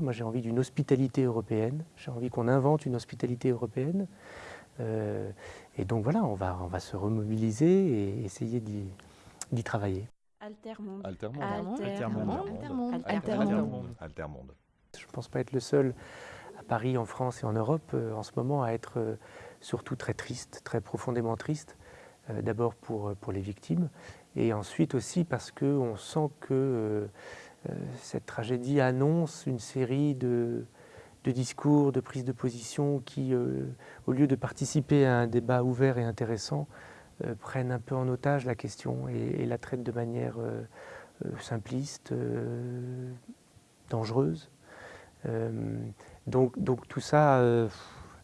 Moi j'ai envie d'une hospitalité européenne, j'ai envie qu'on invente une hospitalité européenne. Euh, et donc voilà, on va, on va se remobiliser et essayer d'y travailler. Altermonde. Altermonde. Altermonde. Altermonde. Altermonde. Je ne pense pas être le seul à Paris, en France et en Europe euh, en ce moment à être euh, surtout très triste, très profondément triste. D'abord pour, pour les victimes et ensuite aussi parce qu'on sent que euh, cette tragédie annonce une série de, discours, de prises de position qui, euh, au lieu de participer à un débat ouvert et intéressant, euh, prennent un peu en otage la question et, la traitent de manière simpliste, dangereuse. donc, tout ça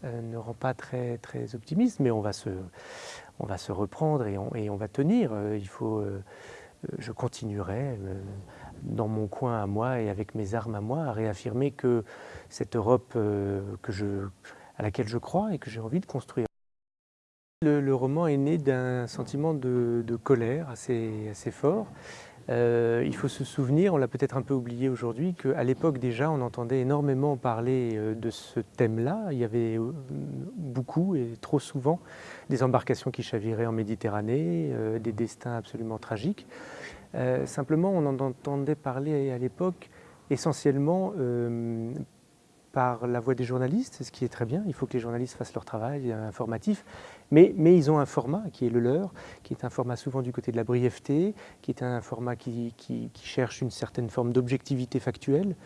ne rend pas très, très optimiste, mais on va se, on va se reprendre et on, et on va tenir. Il faut, je continuerai dans mon coin à moi et avec mes armes à moi, à réaffirmer que cette Europe euh, à laquelle je crois et que j'ai envie de construire. Le, roman est né d'un sentiment de, colère assez, assez fort. Euh, il faut se souvenir, on l'a peut-être un peu oublié aujourd'hui, qu'à l'époque déjà on entendait énormément parler euh, de ce thème-là. Il y avait beaucoup et trop souvent des embarcations qui chaviraient en Méditerranée, des destins absolument tragiques. Euh, simplement, on en entendait parler à l'époque essentiellement euh, par la voix des journalistes, ce qui est très bien, il faut que les journalistes fassent leur travail informatif, mais, ils ont un format qui est le leur, qui est un format souvent du côté de la brièveté, qui est un format qui, cherche une certaine forme d'objectivité factuelle.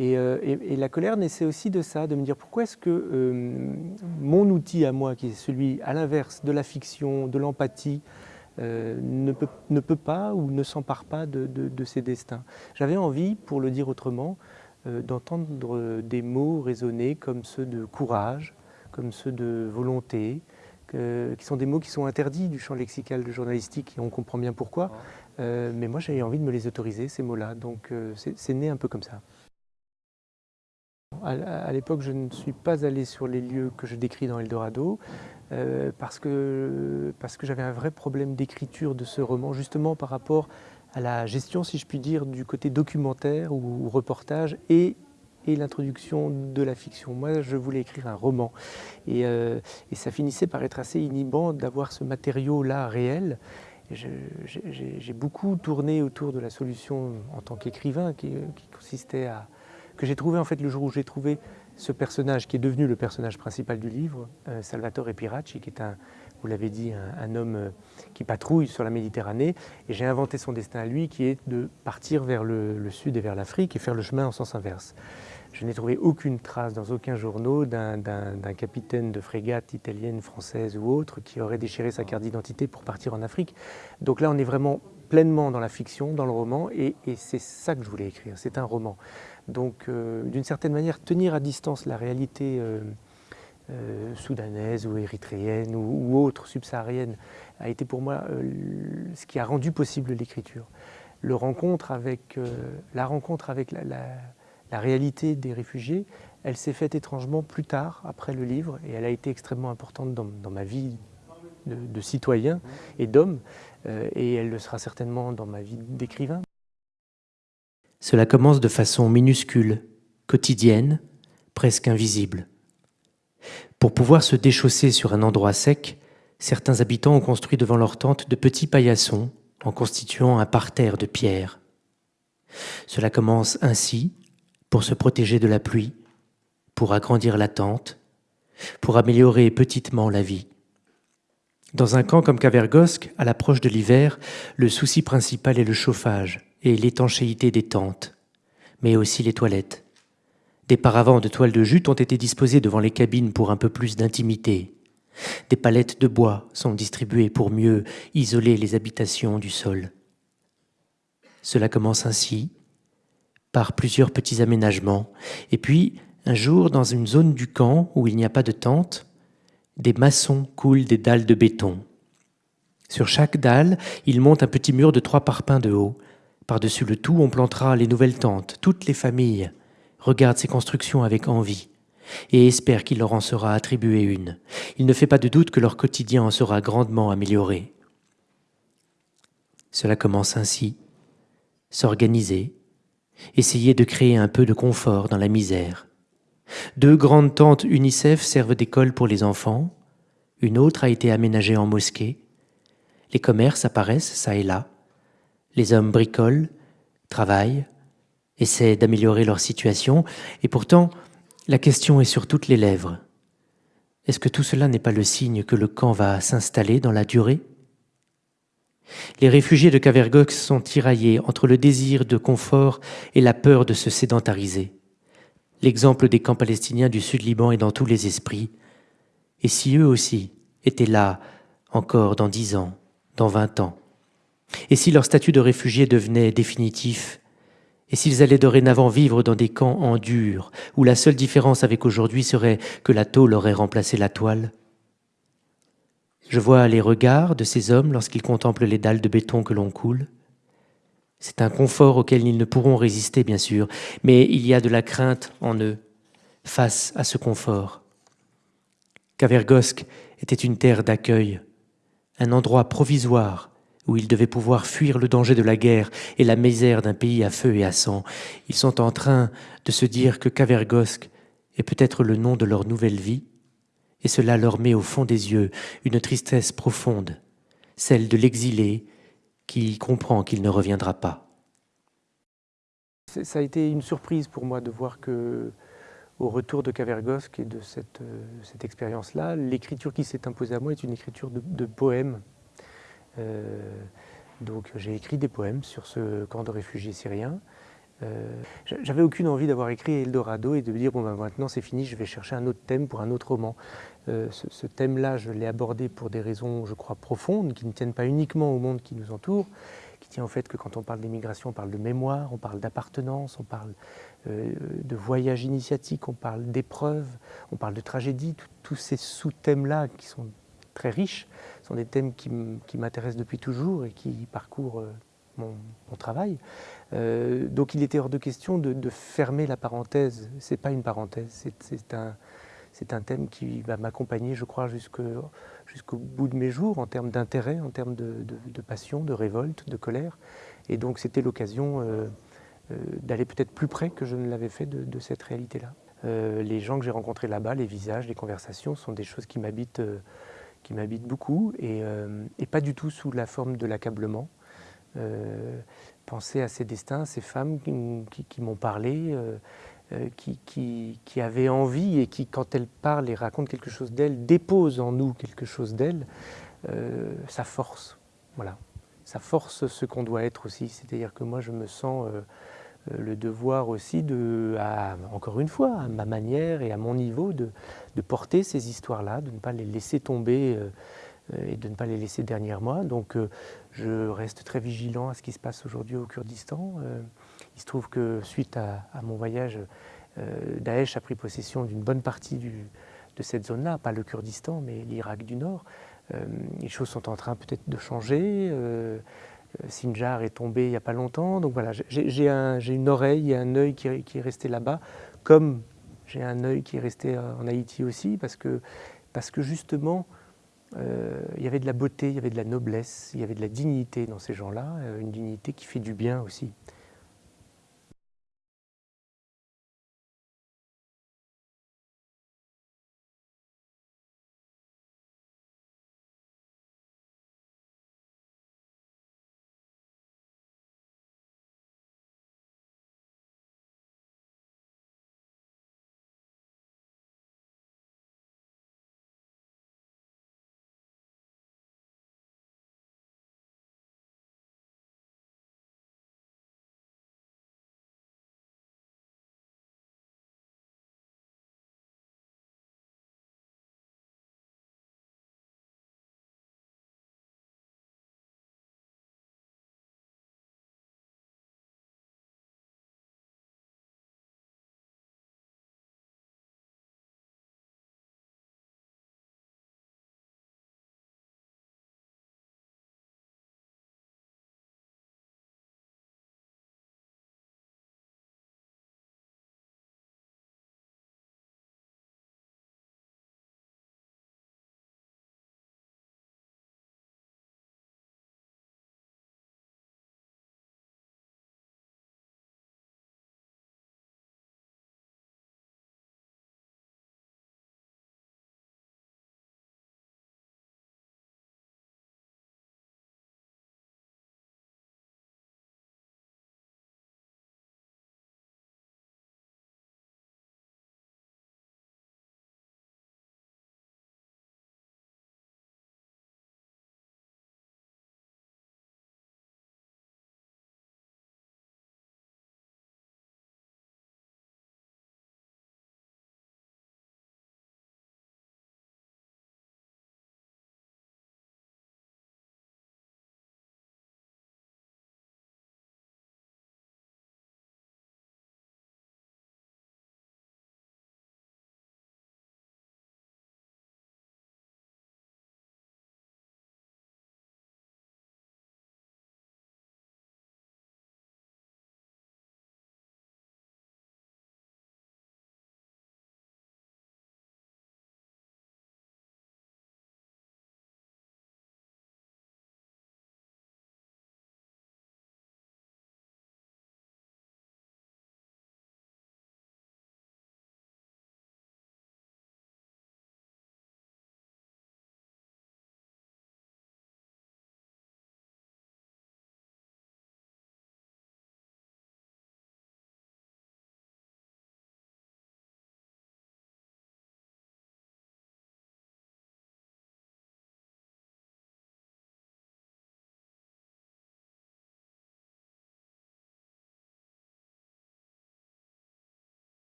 Euh, et, la colère naissait aussi de ça, de me dire pourquoi est-ce que mon outil à moi, qui est celui à l'inverse de la fiction, de l'empathie, euh, ne, peut, ne, peut, pas ou ne s'empare pas de, de, ses destins. J'avais envie, pour le dire autrement, euh, d'entendre des mots résonner comme ceux de courage, comme ceux de volonté, qui sont des mots qui sont interdits du champ lexical de journalistique et on comprend bien pourquoi. Euh, mais moi j'avais envie de me les autoriser, ces mots-là, donc c'est né un peu comme ça. À, l'époque, je ne suis pas allé sur les lieux que je décris dans Eldorado euh, parce que, parce que j'avais un vrai problème d'écriture de ce roman, justement par rapport à la gestion, si je puis dire, du côté documentaire ou, reportage et, et l'introduction de la fiction. Moi, je voulais écrire un roman et, euh, et ça finissait par être assez inhibant d'avoir ce matériau-là réel. J'ai beaucoup tourné autour de la solution en tant qu'écrivain qui, consistait à que j'ai trouvé en fait le jour où j'ai trouvé ce personnage qui est devenu le personnage principal du livre, euh, Salvatore Piracci, qui est un, vous l'avez dit, un, homme euh, qui patrouille sur la Méditerranée. Et j'ai inventé son destin à lui, qui est de partir vers le, sud et vers l'Afrique et faire le chemin en sens inverse. Je n'ai trouvé aucune trace dans aucun journaux d'un capitaine de frégate italienne, française ou autre qui aurait déchiré sa carte d'identité pour partir en Afrique. Donc là, on est vraiment pleinement dans la fiction, dans le roman, et, c'est ça que je voulais écrire. C'est un roman. Donc, euh, d'une certaine manière, tenir à distance la réalité euh, euh, soudanaise ou érythréenne ou, autre, subsaharienne, a été pour moi ce qui a rendu possible l'écriture. La rencontre avec la, réalité des réfugiés, elle s'est faite étrangement plus tard, après le livre, et elle a été extrêmement importante dans, ma vie de, de citoyen et d'homme, et elle le sera certainement dans ma vie d'écrivain. Cela commence de façon minuscule, quotidienne, presque invisible. Pour pouvoir se déchausser sur un endroit sec, certains habitants ont construit devant leur tente de petits paillassons en constituant un parterre de pierres. Cela commence ainsi, pour se protéger de la pluie, pour agrandir la tente, pour améliorer petitement la vie. Dans un camp comme Cavergosque, à l'approche de l'hiver, le souci principal est le chauffage, et l'étanchéité des tentes, mais aussi les toilettes. Des paravents de toile de jute ont été disposés devant les cabines pour un peu plus d'intimité. Des palettes de bois sont distribuées pour mieux isoler les habitations du sol. Cela commence ainsi, par plusieurs petits aménagements, et puis, un jour, dans une zone du camp où il n'y a pas de tente, des maçons coulent des dalles de béton. Sur chaque dalle, ils montent un petit mur de trois parpaings de haut, par-dessus le tout, on plantera les nouvelles tentes. Toutes les familles regardent ces constructions avec envie et espèrent qu'il leur en sera attribué une. Il ne fait pas de doute que leur quotidien en sera grandement amélioré. Cela commence ainsi, s'organiser, essayer de créer un peu de confort dans la misère. Deux grandes tentes UNICEF servent d'école pour les enfants, une autre a été aménagée en mosquée. Les commerces apparaissent ça et là. Les hommes bricolent, travaillent, essaient d'améliorer leur situation, et pourtant, la question est sur toutes les lèvres. Est-ce que tout cela n'est pas le signe que le camp va s'installer dans la durée? Les réfugiés de Cavergox sont tiraillés entre le désir de confort et la peur de se sédentariser. L'exemple des camps palestiniens du Sud-Liban est dans tous les esprits. Et si eux aussi étaient là encore dans dix ans, dans vingt ans Et si leur statut de réfugié devenait définitif Et s'ils allaient dorénavant vivre dans des camps en dur, où la seule différence avec aujourd'hui serait que la tôle aurait remplacé la toile Je vois les regards de ces hommes lorsqu'ils contemplent les dalles de béton que l'on coule. C'est un confort auquel ils ne pourront résister, bien sûr, mais il y a de la crainte en eux face à ce confort. Cavergosque était une terre d'accueil, un endroit provisoire où ils devaient pouvoir fuir le danger de la guerre et la misère d'un pays à feu et à sang. Ils sont en train de se dire que Cavergosque est peut-être le nom de leur nouvelle vie, et cela leur met au fond des yeux une tristesse profonde, celle de l'exilé qui comprend qu'il ne reviendra pas. Ça a été une surprise pour moi de voir que au retour de Cavergosque et de cette, euh, cette expérience-là, l'écriture qui s'est imposée à moi est une écriture de, poèmes. Euh, donc j'ai écrit des poèmes sur ce camp de réfugiés syriens. Euh, J'avais aucune envie d'avoir écrit Eldorado et de me dire bon ben maintenant c'est fini, je vais chercher un autre thème pour un autre roman. Euh, ce, thème-là, je l'ai abordé pour des raisons, je crois, profondes, qui ne tiennent pas uniquement au monde qui nous entoure, qui tient au fait que quand on parle d'immigration, on parle de mémoire, on parle d'appartenance, on parle euh, de voyage initiatique, on parle d'épreuves, on parle de tragédie, tous ces sous-thèmes-là qui sont très riches, sont des thèmes qui m'intéressent depuis toujours et qui parcourent euh, mon, travail. Euh, donc il était hors de question de, fermer la parenthèse. Ce n'est pas une parenthèse, c'est un, thème qui va m'accompagner, je crois, jusqu'au bout de mes jours, en termes d'intérêt, en termes de, passion, de révolte, de colère. Et donc c'était l'occasion euh, d'aller peut-être plus près que je ne l'avais fait de, cette réalité-là. Euh, les gens que j'ai rencontrés là-bas, les visages, les conversations, sont des choses qui m'habitent euh, qui m'habitent beaucoup et, pas du tout sous la forme de l'accablement. Penser à ces destins, ces femmes qui, m'ont parlé, qui, qui, avaient envie et qui, quand elles parlent et racontent quelque chose d'elles, déposent en nous quelque chose d'elles, ça force. Voilà. Ça force ce qu'on doit être aussi. C'est-à-dire que moi, je me sens euh, le devoir aussi de, encore une fois, à ma manière et à mon niveau, de, porter ces histoires-là, de ne pas les laisser tomber euh, et de ne pas les laisser derrière moi. Donc euh, je reste très vigilant à ce qui se passe aujourd'hui au Kurdistan. il se trouve que suite à, mon voyage, Daesh a pris possession d'une bonne partie de cette zone-là, pas le Kurdistan, mais l'Irak du Nord. les choses sont en train peut-être de changer. Euh, Sinjar est tombé il n'y a pas longtemps. Donc voilà, j'ai une oreille et un œil qui, est resté là-bas, comme j'ai un œil qui est resté euh, en Haïti aussi, parce que, parce que justement, euh, il y avait de la beauté, il y avait de la noblesse, il y avait de la dignité dans ces gens-là, une dignité qui fait du bien aussi.